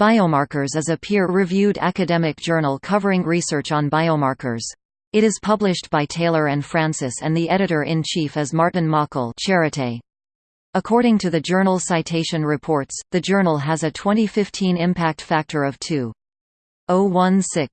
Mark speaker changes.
Speaker 1: Biomarkers is a peer-reviewed academic journal covering research on biomarkers. It is published by Taylor and Francis and the editor-in-chief is Martin Möckel Charité. According to the Journal Citation Reports, the journal has a 2015 impact factor of 2.016.